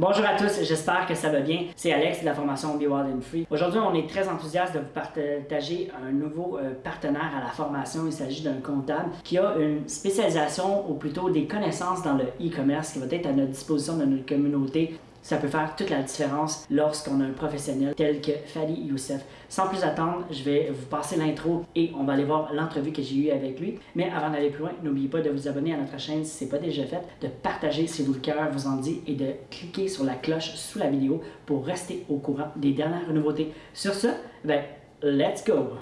Bonjour à tous, j'espère que ça va bien. C'est Alex de la formation Be Wild and Free. Aujourd'hui, on est très enthousiaste de vous partager un nouveau euh, partenaire à la formation. Il s'agit d'un comptable qui a une spécialisation ou plutôt des connaissances dans le e-commerce qui va être à notre disposition de notre communauté ça peut faire toute la différence lorsqu'on a un professionnel tel que Fadi Youssef. Sans plus attendre, je vais vous passer l'intro et on va aller voir l'entrevue que j'ai eue avec lui. Mais avant d'aller plus loin, n'oubliez pas de vous abonner à notre chaîne si ce n'est pas déjà fait, de partager si vous le cœur vous en dit et de cliquer sur la cloche sous la vidéo pour rester au courant des dernières nouveautés. Sur ce, ben, let's go!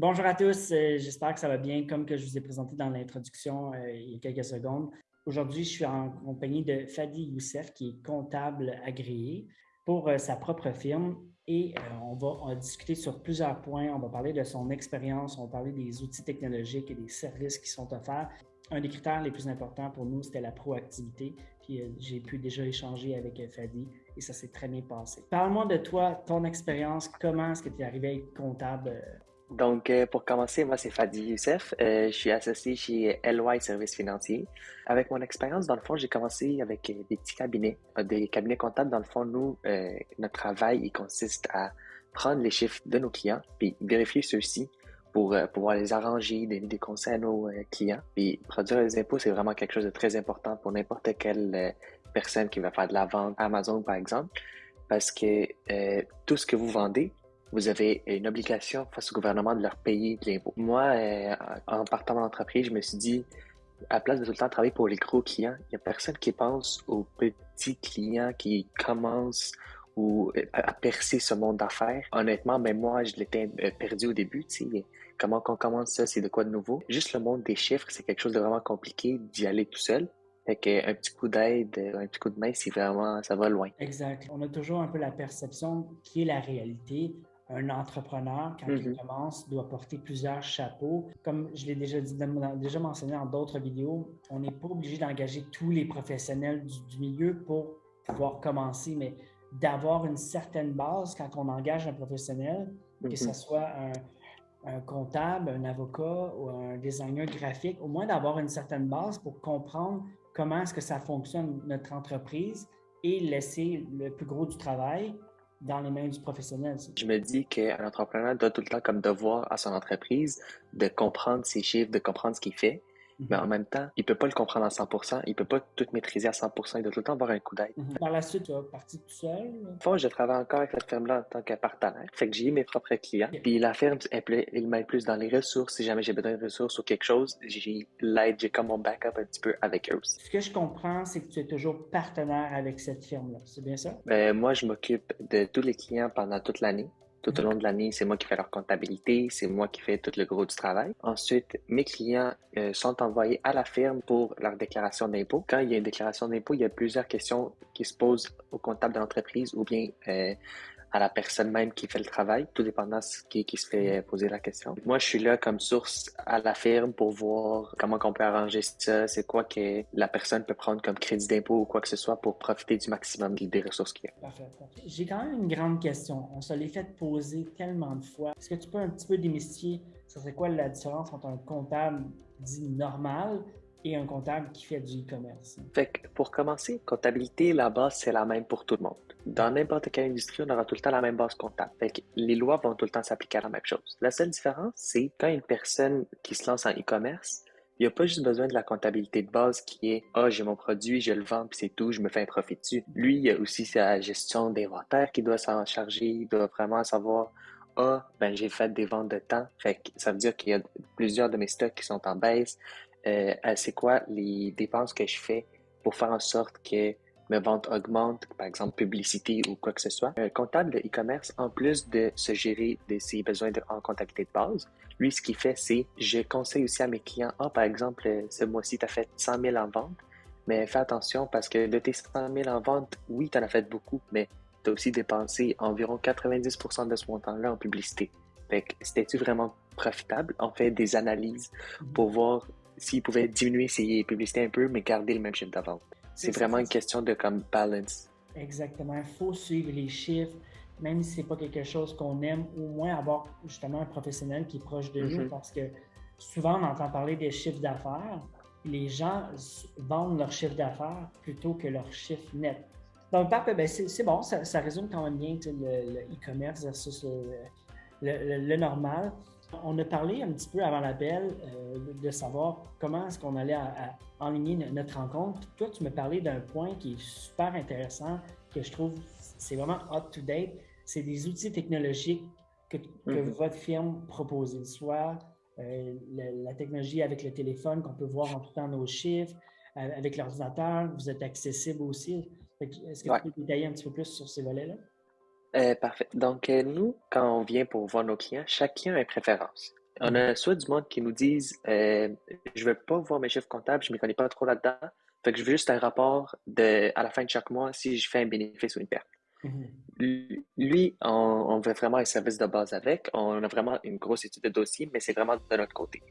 Bonjour à tous, euh, j'espère que ça va bien. Comme que je vous ai présenté dans l'introduction euh, il y a quelques secondes, aujourd'hui, je suis en compagnie de Fadi Youssef, qui est comptable agréé pour euh, sa propre firme. Et on va, va, discuter sur plusieurs points. On va parler de son expérience, on va parler des outils technologiques et des services qui sont offerts. Un des critères les plus importants pour nous, c'était la proactivité. Puis j'ai pu déjà échanger avec Fadi et ça s'est très bien passé. Parle-moi de toi, ton expérience, comment est-ce que tu es arrivé à être comptable donc, euh, pour commencer, moi, c'est Fadi Youssef. Euh, je suis associé chez LY Services Financiers. Avec mon expérience, dans le fond, j'ai commencé avec euh, des petits cabinets, des cabinets comptables. Dans le fond, nous, notre travail, il consiste à prendre les chiffres de nos clients, puis vérifier ceux-ci pour pouvoir les arranger, donner des conseils à nos clients. Puis produire les impôts, c'est vraiment quelque chose de très important pour n'importe quelle personne qui va faire de la vente, Amazon par exemple, parce que tout ce que vous vendez, vous avez une obligation face au gouvernement de leur payer de l'impôt. Moi, euh, en partant de l'entreprise, je me suis dit, à place de tout le temps travailler pour les gros clients, il n'y a personne qui pense aux petits clients qui commencent ou euh, à percer ce monde d'affaires. Honnêtement, même moi, je l'étais euh, perdu au début. Tu sais, comment qu'on commence ça, c'est de quoi de nouveau? Juste le monde des chiffres, c'est quelque chose de vraiment compliqué d'y aller tout seul. Fait qu'un petit coup d'aide, un petit coup de main, c'est vraiment, ça va loin. Exact. On a toujours un peu la perception qui est la réalité un entrepreneur, quand il mhm. commence, doit porter plusieurs chapeaux. Comme je l'ai déjà dit, déjà mentionné dans d'autres vidéos, on n'est pas obligé d'engager tous les professionnels du, milieu pour pouvoir commencer, mais d'avoir une certaine base quand on engage un professionnel, que ce mhm. soit un, comptable, un avocat ou un designer graphique, au moins d'avoir une certaine base pour comprendre comment est-ce que ça fonctionne notre entreprise et laisser le plus gros du travail dans les mains du professionnel. Je me dis qu'un entrepreneur doit tout le temps comme devoir à son entreprise de comprendre ses chiffres, de comprendre ce qu'il fait, mais en même temps, il peut pas le comprendre à 100%, il peut pas tout maîtriser à 100%, il doit tout le temps avoir un coup d'aide. Mhm. Par la suite, tu vas partir tout seul? Enfin, je travaille encore avec cette ferme-là en tant que partenaire. Fait que j'ai mes propres clients. Puis la ferme, il m'aide plus dans les ressources. Si jamais j'ai besoin de ressources ou quelque chose, j'ai l'aide, j'ai comme mon backup un petit peu avec eux. Ce que je comprends, c'est que tu es toujours partenaire avec cette firme-là. C'est bien ça? Ben, moi, je m'occupe de tous les clients pendant toute l'année. Tout au long de l'année, c'est moi qui fais leur comptabilité, c'est moi qui fais tout le gros du travail. Ensuite, mes clients euh, sont envoyés à la firme pour leur déclaration d'impôt. Quand il y a une déclaration d'impôt, il y a plusieurs questions qui se posent au comptable de l'entreprise ou bien euh, à la personne même qui fait le travail, tout dépendant de qui, qui se fait poser la question. Moi, je suis là comme source à la firme pour voir comment on peut arranger ça, c'est quoi que la personne peut prendre comme crédit d'impôt ou quoi que ce soit pour profiter du maximum des ressources qu'il y a. Parfait, J'ai quand même une grande question. On se l'est fait poser tellement de fois. Est-ce que tu peux un petit peu démystifier, ça serait quoi la différence entre un comptable dit normal et un comptable qui fait du e-commerce. Fait que pour commencer, comptabilité, la base, c'est la même pour tout le monde. Dans n'importe quelle industrie, on aura tout le temps la même base comptable. Fait que les lois vont tout le temps s'appliquer à la même chose. La seule différence, c'est quand une personne qui se lance en e-commerce, il n'y a pas juste besoin de la comptabilité de base qui est Ah, oh, j'ai mon produit, je le vends, puis c'est tout, je me fais un profit dessus. Lui, il y a aussi sa gestion d'inventaire qui doit s'en charger, il doit vraiment savoir Ah, ben j'ai fait des ventes de temps. Fait que ça veut dire qu'il y a plusieurs de mes stocks qui sont en baisse euh, c'est quoi les dépenses que je fais pour faire en sorte que mes ventes augmentent, par exemple publicité ou quoi que ce soit. Un comptable de e-commerce, en plus de se gérer de ses besoins de, en comptabilité de base, lui, ce qu'il fait, c'est je conseille aussi à mes clients, ah, par exemple, ce mois-ci, tu as fait 100 000 en vente, mais fais attention parce que de tes 100 000 en vente, oui, tu en as fait beaucoup, mais tu as aussi dépensé environ 90% de ce montant-là en publicité. Fait que c'était-tu vraiment profitable? On fait des analyses pour voir s'il pouvait diminuer ses publicités un peu, mais garder le même chiffre d'avant. C'est vraiment une question de comme balance. Exactement. Il faut suivre les chiffres. même si c'est pas quelque chose qu'on aime, au moins avoir justement un professionnel qui est proche de nous, Mhm. parce que souvent on entend parler des chiffres d'affaires. Les gens vendent leur chiffre d'affaires plutôt que leur chiffre net. Donc, ben, c'est bon, ça, ça résume quand même bien le e-commerce versus le, le- le- le normal. On a parlé un petit peu avant l'appel euh, de- savoir comment est-ce qu'on allait à- à enligner no- notre rencontre. Puis toi, tu me parlais d'un point qui est super intéressant, que je trouve c'est vraiment up-to-date. C'est des outils technologiques que, que Mhm. votre firme propose, soit euh, la, la technologie avec le téléphone qu'on peut voir en tout temps nos chiffres, euh, avec l'ordinateur, vous êtes accessible aussi. Est-ce que Ouais. tu peux détailler un petit peu plus sur ces volets-là? Euh, parfait. Donc, euh, nous, quand on vient pour voir nos clients, client a une préférence. On a soit du monde qui nous disent euh, je veux pas voir mes chiffres comptables, je ne m'y connais pas trop là-dedans. Fait que je veux juste un rapport de, à la fin de chaque mois si je fais un bénéfice ou une perte. Mhm. Lui, lui, on, on veut vraiment un service de base avec. On a vraiment une grosse étude de dossier, mais c'est vraiment de notre côté.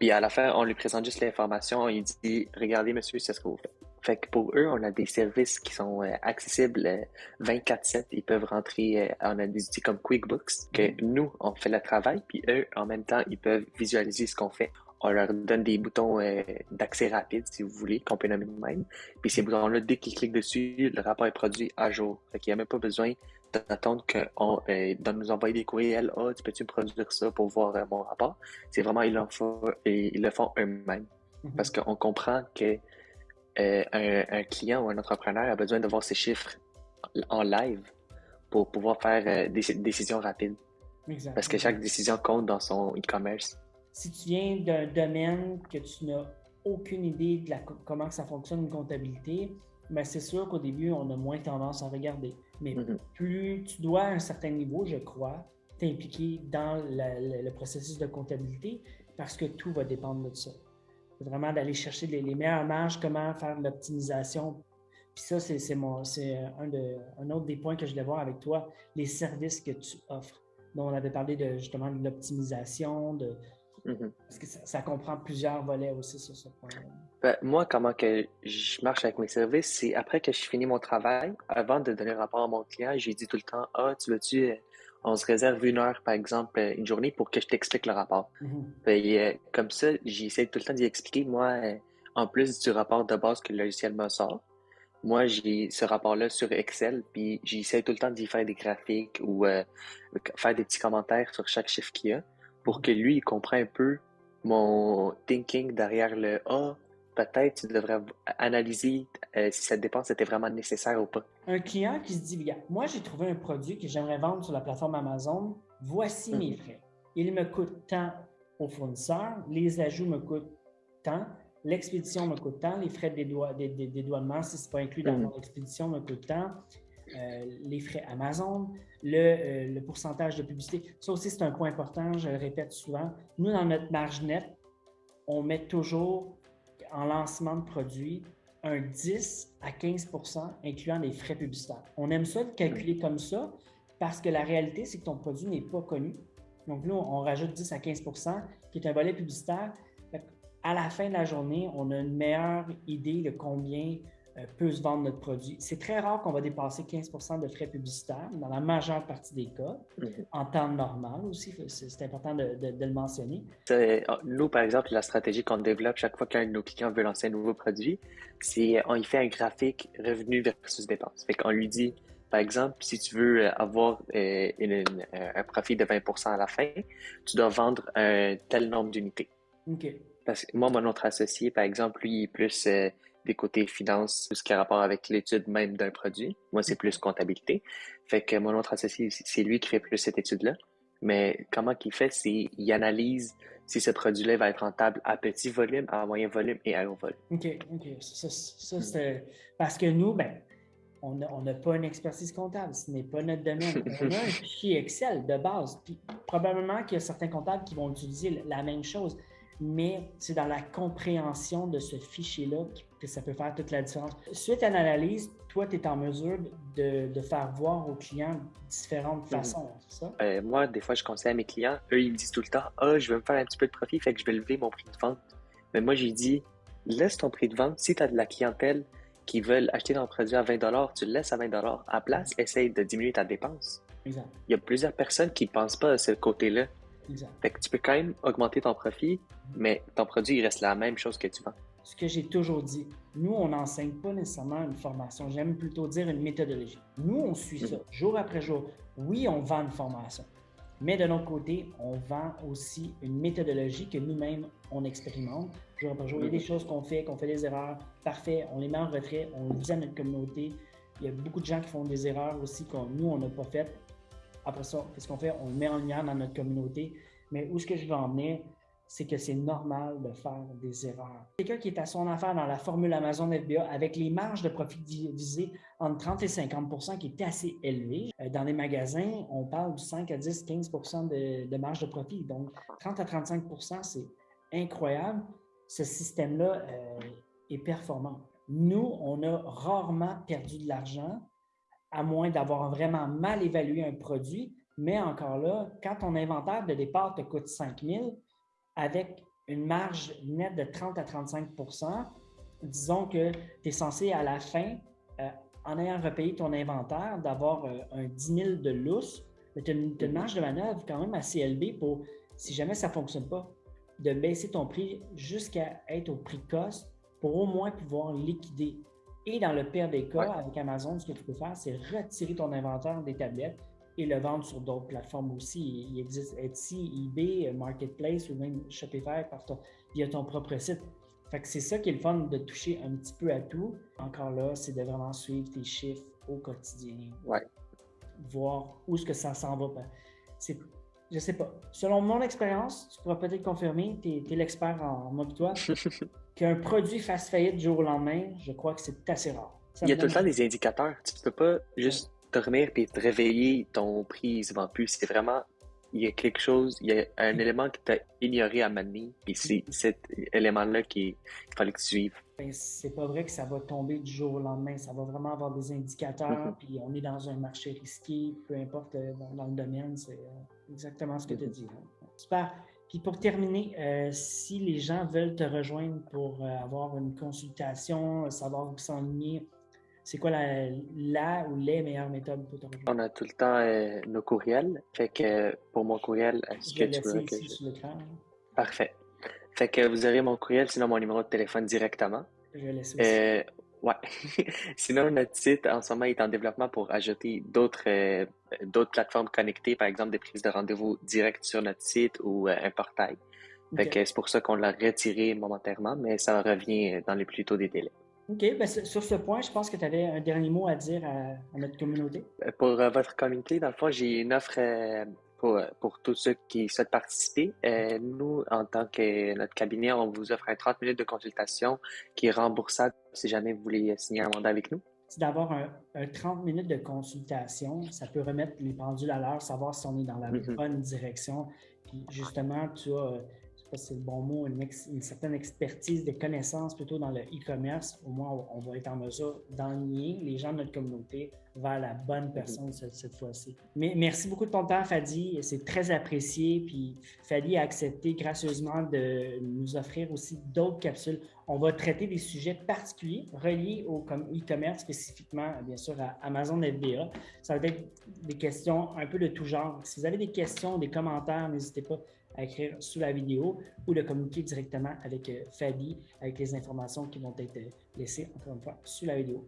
Puis à la fin, on lui présente juste l'information. Il dit Regardez, monsieur, c'est ce que vous faites. Fait que pour eux, on a des services qui sont euh, accessibles euh, 24-7. Ils peuvent rentrer, euh, on a des outils comme QuickBooks, que nous, on fait le travail, puis eux, en même temps, ils peuvent visualiser ce qu'on fait. On leur donne des boutons euh, d'accès rapide, si vous voulez, qu'on peut nommer nous-mêmes. Puis ces boutons-là, dès qu'ils cliquent dessus, le rapport est produit à jour. Fait qu'il n'y a même pas besoin d'attendre qu'on euh, de nous envoyer des courriels. Ah, tu peux-tu me produire ça pour voir euh, mon rapport? C'est vraiment, ils, en font, ils le font eux-mêmes. Mhm. Parce qu'on comprend que euh, un, un client ou un entrepreneur a besoin de voir ses chiffres en live pour pouvoir faire euh, des décisions rapides. Exact. Parce que chaque décision compte dans son e-commerce. si tu viens d'un domaine que tu n'as aucune idée de la, comment ça fonctionne une comptabilité, ben c'est sûr qu'au début, on a moins tendance à regarder. Mais Mhm. plus tu dois à un certain niveau, je crois, t'impliquer dans la- le processus de comptabilité parce que tout va dépendre de ça. Vraiment d'aller chercher les, les meilleures marges, comment faire l'optimisation. Puis ça, c'est c'est mon- c'est un, de- un autre des points que je voulais voir avec toi, les services que tu offres. Donc, on avait parlé de, justement de l'optimisation, de, Mhm. parce que ça, ça comprend plusieurs volets aussi sur ce point. Ben, moi, comment que je marche avec mes services, c'est après que je finis mon travail, avant de donner rapport à mon client, j'ai dit tout le temps, ah, tu veux-tu, on se réserve une heure, par exemple, euh, une journée pour que je t'explique le rapport. Euh, comme ça, j'essaie tout le temps d'y expliquer, moi, euh, en plus du rapport de base que le logiciel me sort, moi, j'ai ce rapport-là sur Excel, puis j'essaie tout le temps d'y faire des graphiques ou euh, faire des petits commentaires sur chaque chiffre qu'il y a pour que lui, il comprenne un peu mon thinking derrière le « Ah, peut-être tu devrais analyser euh, si cette dépense était vraiment nécessaire ou pas. Un client qui se dit, moi j'ai trouvé un produit que j'aimerais vendre sur la plateforme Amazon, voici mes Mhm. frais. Il me coûte tant au fournisseur, les ajouts me coûtent tant, l'expédition me coûte tant, les frais de dédouanement, si ce n'est pas inclus dans Mhm. mon expédition, me coûte tant, euh, les frais Amazon, le, euh, le pourcentage de publicité. Ça aussi, c'est un point important, je le répète souvent. Nous, dans notre marge nette, on met toujours en lancement de produit un 10 à 15% incluant les frais publicitaires. On aime ça de calculer comme ça parce que la réalité, c'est que ton produit n'est pas connu. Donc là, on rajoute 10 à 15% qui est un volet publicitaire. À la fin de la journée, on a une meilleure idée de combien peut se vendre notre produit. C'est très rare qu'on va dépasser 15% de frais publicitaires dans la majeure partie des cas, Mhm. en temps normal aussi, c'est important de, de- de le mentionner. Ah, Nous, par exemple, la stratégie qu'on développe chaque fois qu'un de nos clients veut lancer un nouveau produit, c'est on y fait un graphique revenu versus dépense. Fait qu'on lui dit, par exemple, si tu veux euh, avoir euh, une- une- un profit de 20% à la fin, tu dois vendre un tel nombre d'unités. OK. Parce que moi, mon autre associé, par exemple, lui, il est plus euh, des côtés finances, tout ce qui a rapport avec l'étude même d'un produit. Moi, c'est plus comptabilité. Fait que mon autre associé, c'est lui qui fait plus cette étude-là. Mais comment qu'il fait, c'est il analyse si ce produit-là va être rentable à petit volume, à moyen volume et à gros volume. OK, OK. Ça, ça, c'est parce que nous, ben, on n'a on n'a pas une expertise comptable. Ce n'est pas notre domaine. On a un fichier Excel de base. Puis probablement qu'il y a certains comptables qui vont utiliser la même chose. Mais c'est dans la compréhension de ce fichier-là que ça peut faire toute la différence. Suite à l'analyse, toi, tu es en mesure de, de faire voir aux clients différentes façons, c'est ça? Euh, moi, des fois, je conseille à mes clients, eux, ils me disent tout le temps, ah, je veux me faire un petit peu de profit, fait que je vais lever mon prix de vente. Mais moi, j'ai dit, laisse ton prix de vente. Si tu as de la clientèle qui veulent acheter ton produit à 20 tu le laisses à 20 À place, essaye de diminuer ta dépense. Exact. Il y a plusieurs personnes qui ne pensent pas à ce côté-là. Exact. Fait que tu peux quand même augmenter ton profit, mais ton produit, il reste la même chose que tu vends. Ce que j'ai toujours dit, nous, on n'enseigne pas nécessairement une formation, j'aime plutôt dire une méthodologie. Nous, on suit ça jour après jour. Oui, on vend une formation, mais de notre côté, on vend aussi une méthodologie que nous-mêmes, on expérimente jour après jour. Il y a des choses qu'on fait, qu'on fait des erreurs. Parfait, on les met en retrait, on le dit à notre communauté. Il y a beaucoup de gens qui font des erreurs aussi que nous, on n'a pas faites. Après ça, qu'est-ce qu'on fait? On le met en lumière dans notre communauté. Mais où est-ce que je veux en venir? c'est que c'est normal de faire des erreurs. Quelqu'un qui est à son affaire dans la formule Amazon FBA avec les marges de profit divisées entre 30 et 50 qui est assez élevé. Euh, dans les magasins, on parle du 5 à 10, 15 de, de marge de profit. Donc, 30 à 35 c'est incroyable. Ce système-là euh, est performant. Nous, on a rarement perdu de l'argent, à moins d'avoir vraiment mal évalué un produit. Mais encore là, quand ton inventaire de départ te coûte 5 000, avec une marge nette de 30 à 35% disons que tu es censé à la fin, euh, en ayant repayé ton inventaire, d'avoir euh, un 10 000 de lousse, mais tu as, une marge de manœuvre quand même assez élevée pour, si jamais ça ne fonctionne pas, de baisser ton prix jusqu'à être au prix cost pour au moins pouvoir liquider. Et dans le pire des cas, avec Amazon, ce que tu peux faire, c'est retirer ton inventaire des tablettes et le vendre sur d'autres plateformes aussi. Il existe Etsy, eBay, Marketplace ou même Shopify par ton, via ton propre site. Fait que c'est ça qui est le fun de toucher un petit peu à tout. Encore là, c'est de vraiment suivre tes chiffres au quotidien. Ouais. Voir où est-ce que ça s'en va. Ben, c'est, je sais pas. Selon mon expérience, tu pourras peut-être confirmer, tu es, l'expert en mode toi, qu'un produit fasse faillite du jour au lendemain, je crois que c'est assez rare. Il y a tout le temps des indicateurs. Tu peux pas juste dormir puis te réveiller, ton prix se vend plus. C'est vraiment, il y a quelque chose, il y a un élément que tu as ignoré à manier, puis c'est cet élément-là qu'il fallait que tu suives. Ben, c'est pas vrai que ça va tomber du jour au lendemain. Ça va vraiment avoir des indicateurs, mm-hmm. puis on est dans un marché risqué, peu importe euh, dans, le domaine, c'est euh, exactement ce que tu as dit. Hein. Super. Puis pour terminer, euh, si les gens veulent te rejoindre pour avoir une consultation, savoir où s'enligner, c'est quoi la, la, ou les meilleures méthodes pour te rejoindre? On a tout le temps euh, nos courriels. Fait que pour mon courriel, est-ce que tu veux que je... sur l'écran. Parfait. Fait que vous aurez mon courriel, sinon mon numéro de téléphone directement. Je vais laisser aussi. Euh, ouais. sinon, notre site en ce moment est en développement pour ajouter d'autres euh, d'autres plateformes connectées, par exemple des prises de rendez-vous directes sur notre site ou un portail. Fait que c'est pour ça qu'on l'a retiré momentairement, mais ça revient dans les plus tôt des délais. OK. Ben, sur ce point, je pense que tu avais un dernier mot à dire à, notre communauté. Euh, pour euh, votre communauté, dans le fond, j'ai une offre euh, pour, pour, tous ceux qui souhaitent participer. nous, en tant que notre cabinet, on vous offre un 30 minutes de consultation qui est remboursable si jamais vous voulez signer un mandat avec nous. C'est d'avoir un, 30 minutes de consultation. Ça peut remettre les pendules à l'heure, savoir si on est dans la mm-hmm. bonne direction. Puis justement, tu as c'est le bon mot, une, certaine expertise, des connaissances plutôt dans le e-commerce, au moins on, va être en mesure d'enligner les gens de notre communauté vers la bonne personne cette, fois-ci. Mais merci beaucoup de ton temps, Fadi. C'est très apprécié. Puis Fadi a accepté gracieusement de nous offrir aussi d'autres capsules. On va traiter des sujets particuliers reliés au e-commerce, spécifiquement, bien sûr, à Amazon FBA. Ça va être des questions un peu de tout genre. Si vous avez des questions, des commentaires, n'hésitez pas à écrire sous la vidéo ou de communiquer directement avec euh, Fadi avec les informations qui vont être euh, laissées, encore une fois, sous la vidéo.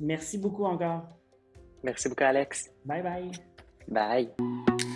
Merci beaucoup encore. Merci beaucoup, Alex. Bye bye. Bye.